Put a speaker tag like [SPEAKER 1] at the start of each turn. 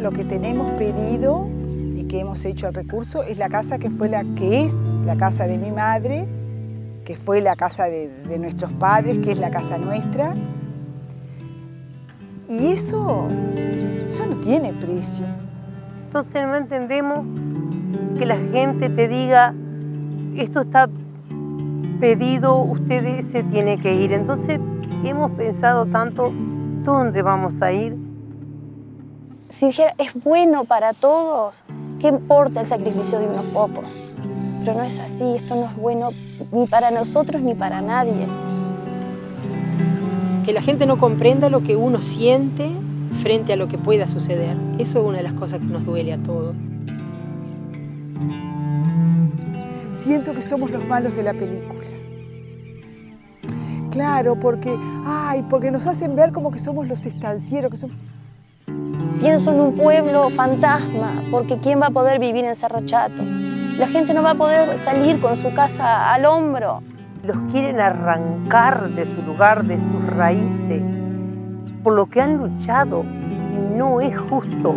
[SPEAKER 1] Lo que tenemos pedido y que hemos hecho el recurso es la casa que fue la que es la casa de mi madre, que fue la casa de, de nuestros padres, que es la casa nuestra. Y eso, eso no tiene precio.
[SPEAKER 2] Entonces no entendemos que la gente te diga, esto está pedido, usted se tiene que ir. Entonces hemos pensado tanto, ¿dónde vamos a ir?
[SPEAKER 3] si dijera es bueno para todos, ¿qué importa el sacrificio de unos pocos? Pero no es así, esto no es bueno ni para nosotros ni para nadie.
[SPEAKER 4] Que la gente no comprenda lo que uno siente frente a lo que pueda suceder. Eso es una de las cosas que nos duele a todos.
[SPEAKER 1] Siento que somos los malos de la película. Claro, porque, ay, porque nos hacen ver como que somos los estancieros, que somos...
[SPEAKER 3] Pienso en un pueblo fantasma, porque ¿quién va a poder vivir en Cerro Chato? La gente no va a poder salir con su casa al hombro.
[SPEAKER 2] Los quieren arrancar de su lugar, de sus raíces, por lo que han luchado. Y no es justo.